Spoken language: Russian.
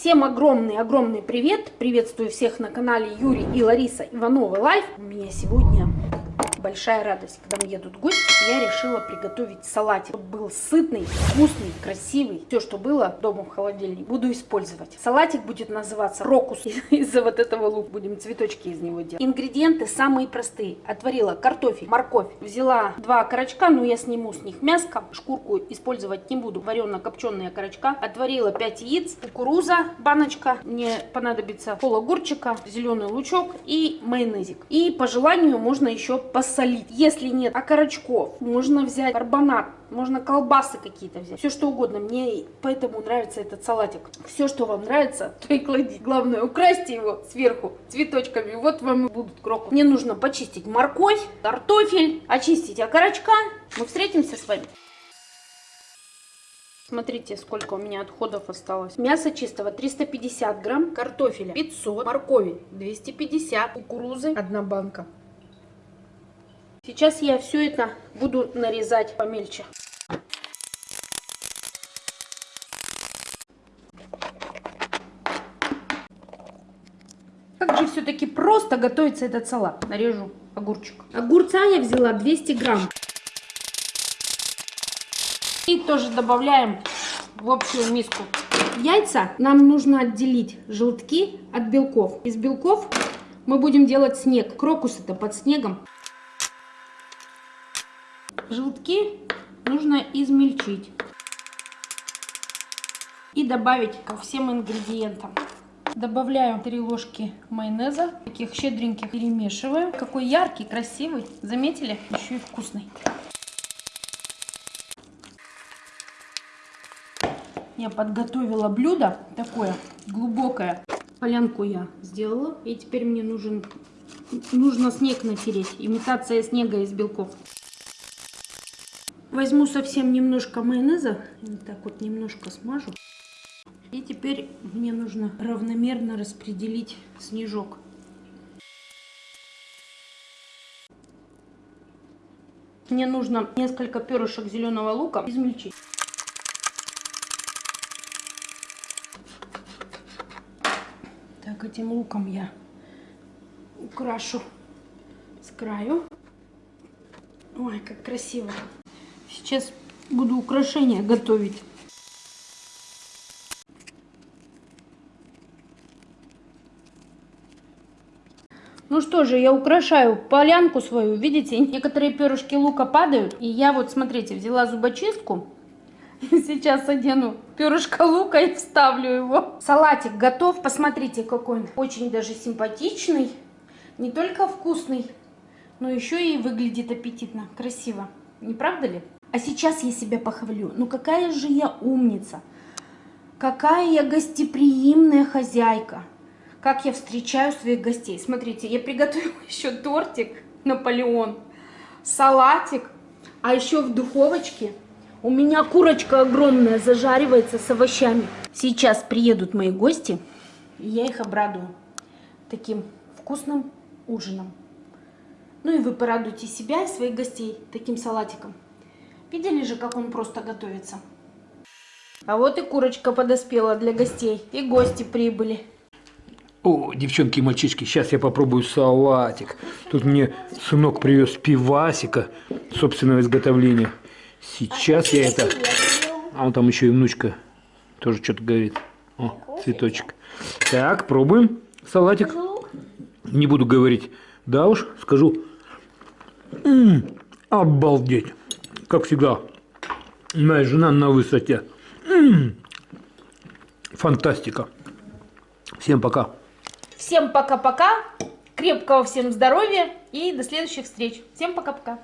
Всем огромный-огромный привет! Приветствую всех на канале Юрий и Лариса Ивановы Life. У меня сегодня большая радость. Когда едут гости, я решила приготовить салатик. Чтобы был сытный, вкусный, красивый. Все, что было дома в холодильнике, буду использовать. Салатик будет называться крокус. Из-за вот этого лука будем цветочки из него делать. Ингредиенты самые простые. Отварила картофель, морковь. Взяла два окорочка, но я сниму с них мяско. Шкурку использовать не буду. Варено-копченые окорочка. Отварила 5 яиц, кукуруза, баночка. Мне понадобится пол огурчика, зеленый лучок и майонезик. И по желанию можно еще посолить. Если нет окорочков, можно взять карбонат, можно колбасы какие-то взять. Все что угодно. Мне поэтому нравится этот салатик. Все, что вам нравится, то и кладите. Главное, украсьте его сверху цветочками. Вот вам и будут крокус. Мне нужно почистить морковь, картофель, очистить окорочка. Мы встретимся с вами. Смотрите, сколько у меня отходов осталось. Мясо чистого 350 грамм, картофеля 500, моркови 250, кукурузы 1 банка. Сейчас я все это буду нарезать помельче. Как же все-таки просто готовится этот салат. Нарежу огурчик. Огурца я взяла 200 грамм. И тоже добавляем в общую миску. Яйца нам нужно отделить желтки от белков. Из белков мы будем делать снег. Крокус это под снегом. Желтки нужно измельчить и добавить ко всем ингредиентам. Добавляю 3 ложки майонеза, таких щедреньких, перемешиваю. Какой яркий, красивый, заметили? Еще и вкусный. Я подготовила блюдо такое глубокое. Полянку я сделала. И теперь мне нужен, нужно снег натереть. Имитация снега из белков. Возьму совсем немножко майонеза, вот так вот немножко смажу. И теперь мне нужно равномерно распределить снежок. Мне нужно несколько перышек зеленого лука измельчить. Так, этим луком я украшу с краю. Ой, как красиво. Сейчас буду украшения готовить. Ну что же, я украшаю полянку свою. Видите, некоторые перышки лука падают. И я вот, смотрите, взяла зубочистку. Сейчас одену перышко лука и вставлю его. Салатик готов. Посмотрите, какой он. Очень даже симпатичный. Не только вкусный, но еще и выглядит аппетитно, красиво. Не правда ли? А сейчас я себя похвалю. Ну какая же я умница. Какая я гостеприимная хозяйка. Как я встречаю своих гостей. Смотрите, я приготовила еще тортик Наполеон, салатик, а еще в духовочке у меня курочка огромная зажаривается с овощами. Сейчас приедут мои гости, и я их обрадую таким вкусным ужином. Ну и вы порадуйте себя и своих гостей таким салатиком. Видели же, как он просто готовится? А вот и курочка подоспела для гостей. И гости прибыли. О, девчонки и мальчишки, сейчас я попробую салатик. Тут мне сынок привез пивасика собственного изготовления. Сейчас я это... А он там еще и внучка тоже что-то говорит. О, цветочек. Так, пробуем салатик. Не буду говорить. Да уж, скажу. М -м, обалдеть как всегда, моя жена на высоте. Фантастика. Всем пока. Всем пока-пока. Крепкого всем здоровья и до следующих встреч. Всем пока-пока.